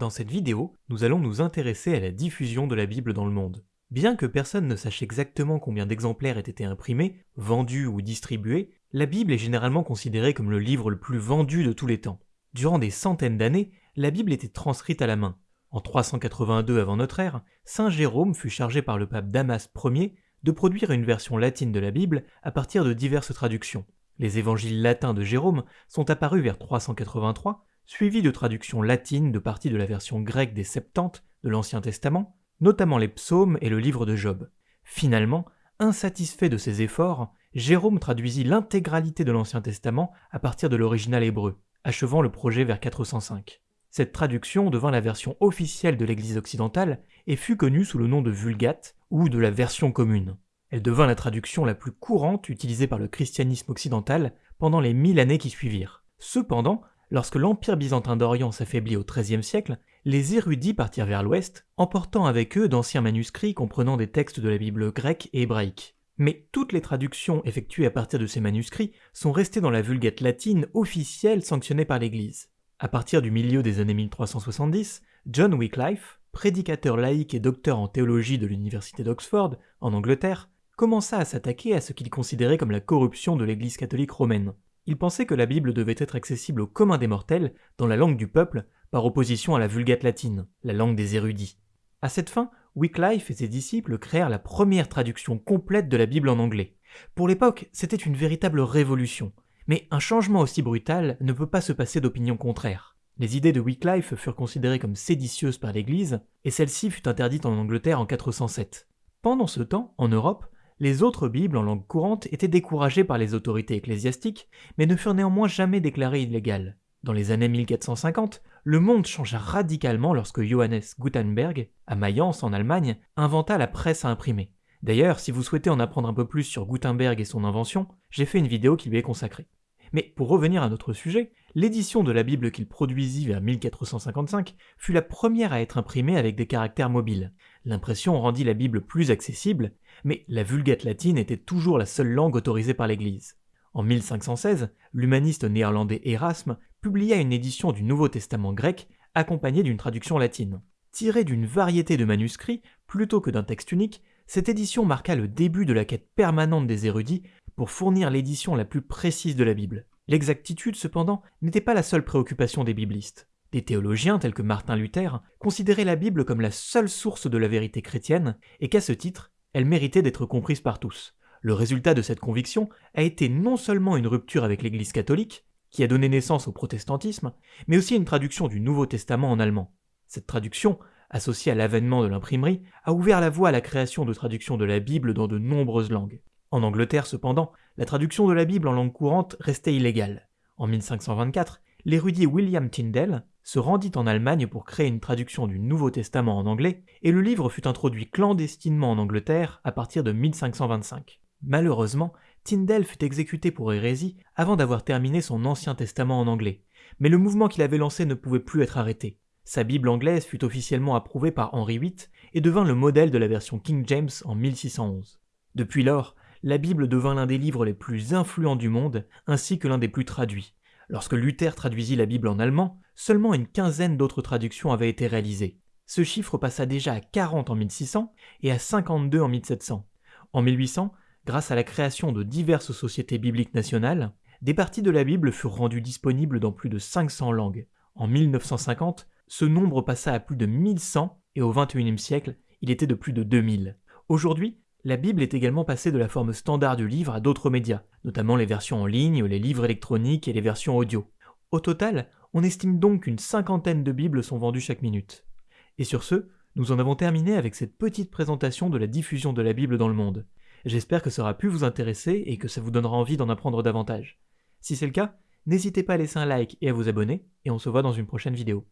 Dans cette vidéo, nous allons nous intéresser à la diffusion de la Bible dans le monde. Bien que personne ne sache exactement combien d'exemplaires aient été imprimés, vendus ou distribués, la Bible est généralement considérée comme le livre le plus vendu de tous les temps. Durant des centaines d'années, la Bible était transcrite à la main. En 382 avant notre ère, Saint Jérôme fut chargé par le pape Damas Ier de produire une version latine de la Bible à partir de diverses traductions. Les évangiles latins de Jérôme sont apparus vers 383, suivis de traductions latines de parties de la version grecque des Septante de l'Ancien Testament, notamment les psaumes et le livre de Job. Finalement, insatisfait de ses efforts, Jérôme traduisit l'intégralité de l'Ancien Testament à partir de l'original hébreu, achevant le projet vers 405. Cette traduction devint la version officielle de l'Église occidentale et fut connue sous le nom de Vulgate ou de la version commune. Elle devint la traduction la plus courante utilisée par le christianisme occidental pendant les mille années qui suivirent. Cependant, lorsque l'Empire byzantin d'Orient s'affaiblit au XIIIe siècle, les érudits partirent vers l'ouest, emportant avec eux d'anciens manuscrits comprenant des textes de la Bible grecque et hébraïque. Mais toutes les traductions effectuées à partir de ces manuscrits sont restées dans la Vulgate latine officielle sanctionnée par l'Église. À partir du milieu des années 1370, John Wycliffe, prédicateur laïque et docteur en théologie de l'université d'Oxford, en Angleterre, commença à s'attaquer à ce qu'il considérait comme la corruption de l'Église catholique romaine. Il pensait que la Bible devait être accessible au commun des mortels, dans la langue du peuple, par opposition à la Vulgate latine, la langue des érudits. À cette fin, Wycliffe et ses disciples créèrent la première traduction complète de la Bible en anglais. Pour l'époque, c'était une véritable révolution. Mais un changement aussi brutal ne peut pas se passer d'opinion contraire. Les idées de Wycliffe furent considérées comme séditieuses par l'Église, et celle-ci fut interdite en Angleterre en 407. Pendant ce temps, en Europe, les autres Bibles en langue courante étaient découragées par les autorités ecclésiastiques, mais ne furent néanmoins jamais déclarées illégales. Dans les années 1450, le monde changea radicalement lorsque Johannes Gutenberg, à Mayence en Allemagne, inventa la presse à imprimer. D'ailleurs, si vous souhaitez en apprendre un peu plus sur Gutenberg et son invention, j'ai fait une vidéo qui lui est consacrée. Mais pour revenir à notre sujet, l'édition de la Bible qu'il produisit vers 1455 fut la première à être imprimée avec des caractères mobiles. L'impression rendit la Bible plus accessible, mais la Vulgate latine était toujours la seule langue autorisée par l'Église. En 1516, l'humaniste néerlandais Erasme publia une édition du Nouveau Testament grec accompagnée d'une traduction latine. Tirée d'une variété de manuscrits plutôt que d'un texte unique, cette édition marqua le début de la quête permanente des érudits pour fournir l'édition la plus précise de la Bible. L'exactitude, cependant, n'était pas la seule préoccupation des biblistes. Des théologiens tels que Martin Luther considéraient la Bible comme la seule source de la vérité chrétienne et qu'à ce titre, elle méritait d'être comprise par tous. Le résultat de cette conviction a été non seulement une rupture avec l'Église catholique, qui a donné naissance au protestantisme, mais aussi une traduction du Nouveau Testament en allemand. Cette traduction, associée à l'avènement de l'imprimerie, a ouvert la voie à la création de traductions de la Bible dans de nombreuses langues. En Angleterre, cependant, la traduction de la Bible en langue courante restait illégale. En 1524, l'érudit William Tyndale se rendit en Allemagne pour créer une traduction du Nouveau Testament en anglais, et le livre fut introduit clandestinement en Angleterre à partir de 1525. Malheureusement, Tyndale fut exécuté pour hérésie avant d'avoir terminé son Ancien Testament en anglais, mais le mouvement qu'il avait lancé ne pouvait plus être arrêté. Sa Bible anglaise fut officiellement approuvée par Henri VIII et devint le modèle de la version King James en 1611. Depuis lors, la Bible devint l'un des livres les plus influents du monde, ainsi que l'un des plus traduits. Lorsque Luther traduisit la Bible en allemand, seulement une quinzaine d'autres traductions avaient été réalisées. Ce chiffre passa déjà à 40 en 1600 et à 52 en 1700. En 1800, grâce à la création de diverses sociétés bibliques nationales, des parties de la Bible furent rendues disponibles dans plus de 500 langues. En 1950, ce nombre passa à plus de 1100 et au XXIe siècle, il était de plus de 2000. Aujourd'hui, la Bible est également passée de la forme standard du livre à d'autres médias, notamment les versions en ligne, les livres électroniques et les versions audio. Au total, on estime donc qu'une cinquantaine de Bibles sont vendues chaque minute. Et sur ce, nous en avons terminé avec cette petite présentation de la diffusion de la Bible dans le monde. J'espère que ça aura pu vous intéresser et que ça vous donnera envie d'en apprendre davantage. Si c'est le cas, n'hésitez pas à laisser un like et à vous abonner, et on se voit dans une prochaine vidéo.